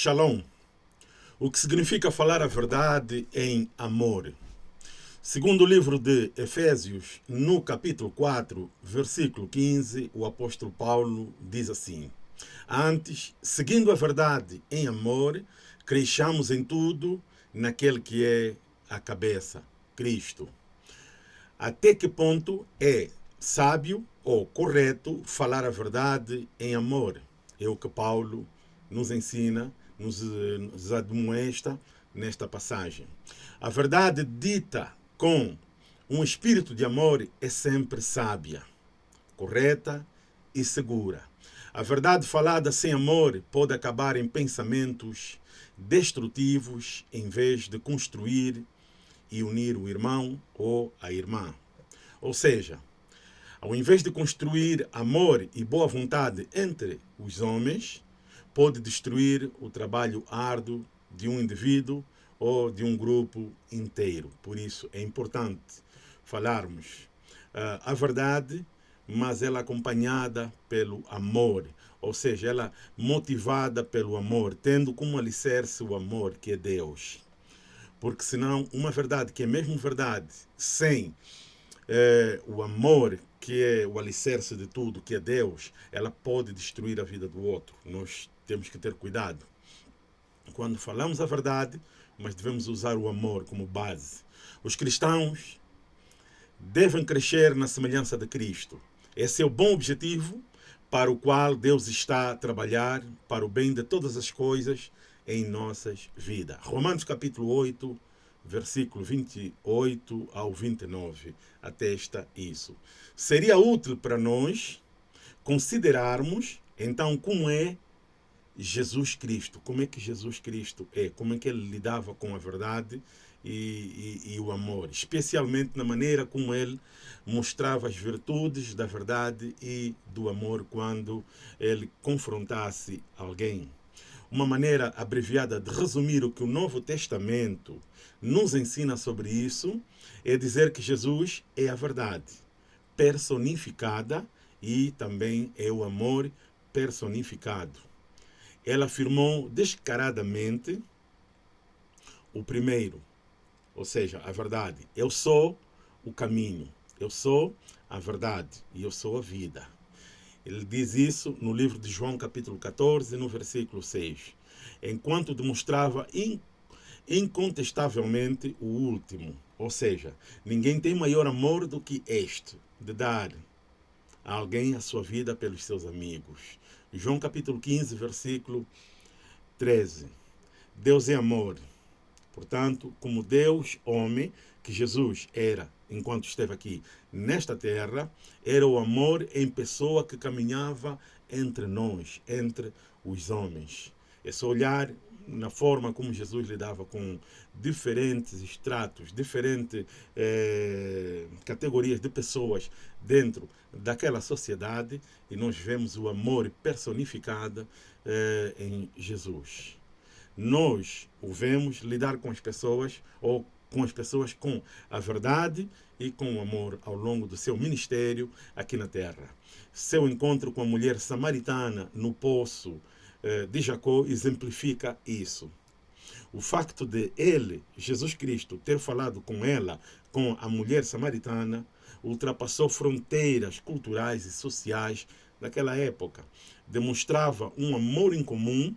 Shalom. O que significa falar a verdade em amor. Segundo o livro de Efésios, no capítulo 4, versículo 15, o apóstolo Paulo diz assim: Antes, seguindo a verdade em amor, cresçamos em tudo naquele que é a cabeça, Cristo. Até que ponto é sábio ou correto falar a verdade em amor? É o que Paulo nos ensina, nos, nos admoesta nesta passagem. A verdade dita com um espírito de amor é sempre sábia, correta e segura. A verdade falada sem amor pode acabar em pensamentos destrutivos em vez de construir e unir o irmão ou a irmã. Ou seja, ao invés de construir amor e boa vontade entre os homens, pode destruir o trabalho árduo de um indivíduo ou de um grupo inteiro. Por isso é importante falarmos uh, a verdade, mas ela acompanhada pelo amor, ou seja, ela motivada pelo amor, tendo como alicerce o amor que é Deus. Porque senão uma verdade que é mesmo verdade, sem eh, o amor que é o alicerce de tudo, que é Deus, ela pode destruir a vida do outro. Nós temos que ter cuidado. Quando falamos a verdade, mas devemos usar o amor como base. Os cristãos devem crescer na semelhança de Cristo. Esse é o bom objetivo para o qual Deus está a trabalhar para o bem de todas as coisas em nossas vidas. Romanos capítulo 8, versículo 28 ao 29, atesta isso. Seria útil para nós considerarmos, então, como é Jesus Cristo. Como é que Jesus Cristo é? Como é que ele lidava com a verdade e, e, e, o amor? Especialmente na maneira como ele mostrava as virtudes da verdade e do amor quando ele confrontasse alguém. Uma maneira abreviada de resumir o que o Novo Testamento nos ensina sobre isso é dizer que Jesus é a verdade personificada e também é o amor personificado ela afirmou descaradamente o primeiro, ou seja, a verdade. Eu sou o caminho, eu sou a verdade e eu sou a vida. Ele diz isso no livro de João, capítulo 14, no versículo 6. Enquanto demonstrava incontestavelmente o último. Ou seja, ninguém tem maior amor do que este, de dar a alguém a sua vida pelos seus amigos. João capítulo 15, versículo 13. Deus é amor. Portanto, como Deus, homem, que Jesus era enquanto esteve aqui nesta terra, era o amor em pessoa que caminhava entre nós, entre os homens. É só olhar na forma como Jesus lidava com diferentes estratos, diferentes eh, categorias de pessoas dentro daquela sociedade e nós vemos o amor personificado eh, em Jesus. Nós o vemos lidar com as pessoas ou com as pessoas com a verdade e com o amor ao longo do seu ministério aqui na terra. Seu encontro com a mulher samaritana no poço eh, de Jacó exemplifica isso. O facto de ele, Jesus Cristo, ter falado com ela, com a mulher samaritana, ultrapassou fronteiras culturais e sociais daquela época. Demonstrava um amor em comum.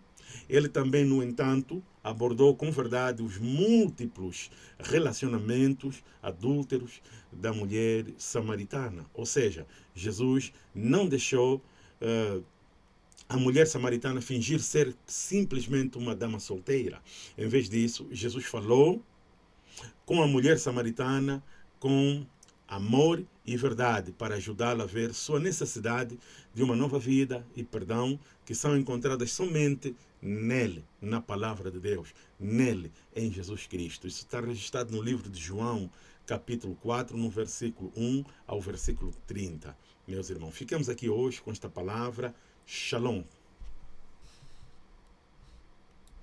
Ele também, no entanto, abordou com verdade os múltiplos relacionamentos adúlteros da mulher samaritana. Ou seja, Jesus não deixou uh, a mulher samaritana fingir ser simplesmente uma dama solteira. Em vez disso, Jesus falou com a mulher samaritana com amor e verdade para ajudá-la a ver sua necessidade de uma nova vida e perdão que são encontradas somente nele, na palavra de Deus, nele, em Jesus Cristo. Isso está registrado no livro de João, capítulo 4, no versículo 1 ao versículo 30. Meus irmãos, ficamos aqui hoje com esta palavra Shalom.